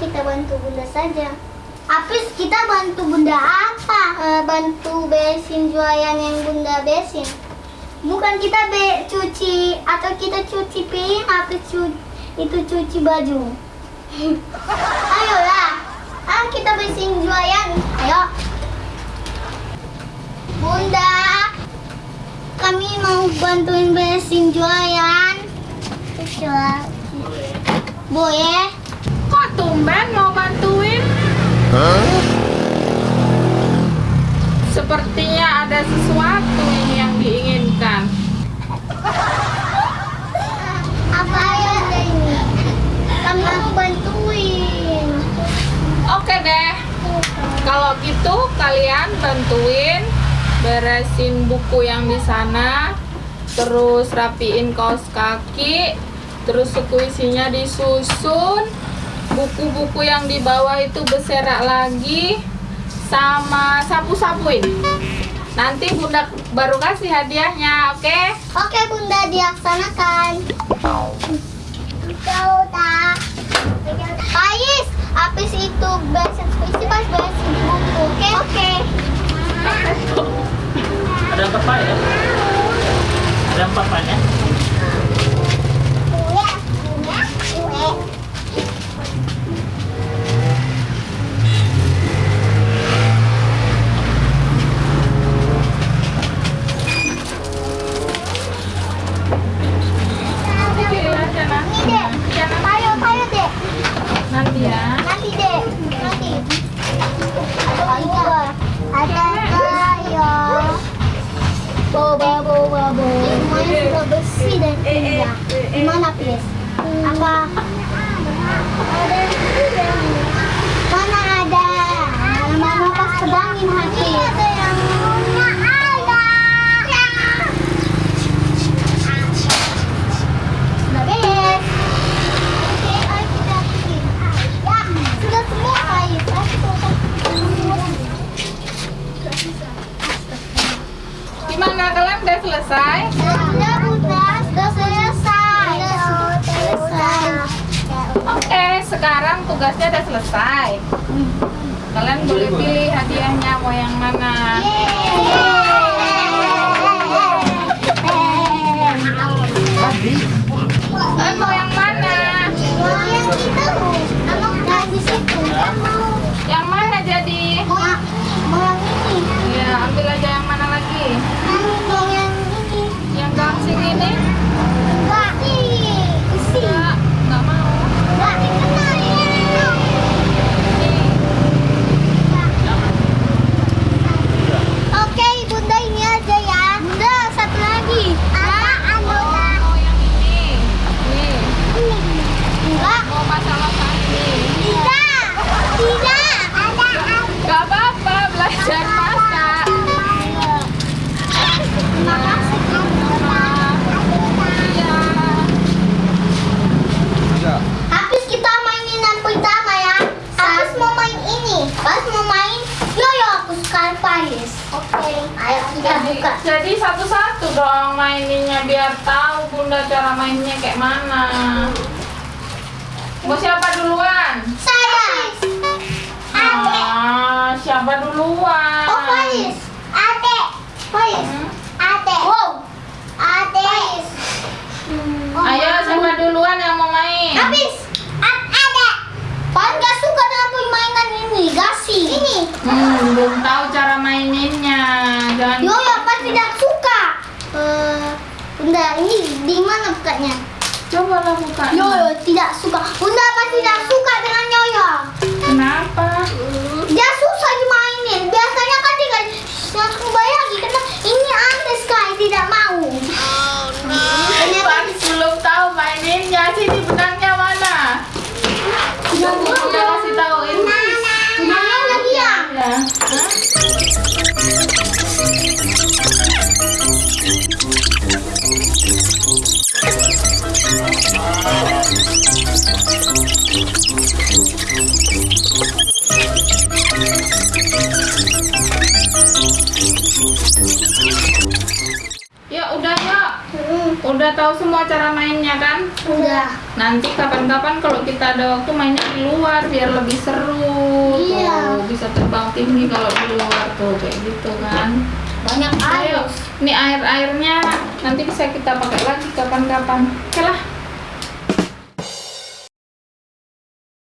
kita bantu bunda saja. Apis kita bantu bunda apa? Eh, bantu beresin jualan yang bunda beresin. Bukan kita be cuci atau kita cuci piring apa cu itu cuci baju. Ayolah. Ah kita beresin jualan. Ayo. Bunda, kami mau bantuin beresin jualan. Jualan. Boleh? Tumben mau bantuin? Sepertinya ada sesuatu ini yang diinginkan. Apa ya ini? Kami mau bantuin. Oke deh, kalau gitu kalian bantuin beresin buku yang di sana, terus rapiin kaos kaki, terus suku isinya disusun, buku-buku yang di bawah itu berserak lagi, sama sapu-sapuin. Nanti bunda baru kasih hadiahnya, oke? Oke bunda dilaksanakan. Kau tak. Ais, habis itu bahasa puisi pas bahasa di buku, oke? Oke. Ada empat pak ya? Ada pak ya? Indah. Gimana, Pis? Apa? Mana ada? Mana pas pedangin hati. Gimana kalian udah selesai? Sudah, Bunda. Sudah selesai. Sudah selesai. Oke, sekarang tugasnya udah selesai. Kalian boleh pilih hadiahnya mau yang mana? Kalian maininnya biar tahu bunda cara mainnya kayak mana. Mau siapa duluan? Saya. Ah, siapa duluan? Oh, Faiz. Adek. Faiz. Hmm? Adek. Wow. Adek. Oh, Ayo maaf. siapa duluan yang mau main? Habis. A- Adek. Pan gak suka dengan permainan ini, gasi. Ini. Hmm, belum tahu cara maininnya. Jangan Yoyo apa tidak suka? Eh, Bunda, ini di mana bukanya? coba lah buka. Yoyo tidak suka. Bunda apa tidak suka dengan Yoyo? Kenapa? Dia susah dimainin. Biasanya kan kan langsung bayagi Udah tahu semua cara mainnya kan? Udah. Nanti kapan-kapan kalau kita ada waktu mainnya di luar biar lebih seru. Iya. Tuh, bisa terbang tinggi kalau di luar tuh kayak gitu kan. Banyak air. Ayo, ini air-airnya nanti bisa kita pakai lagi kapan-kapan. Oke lah.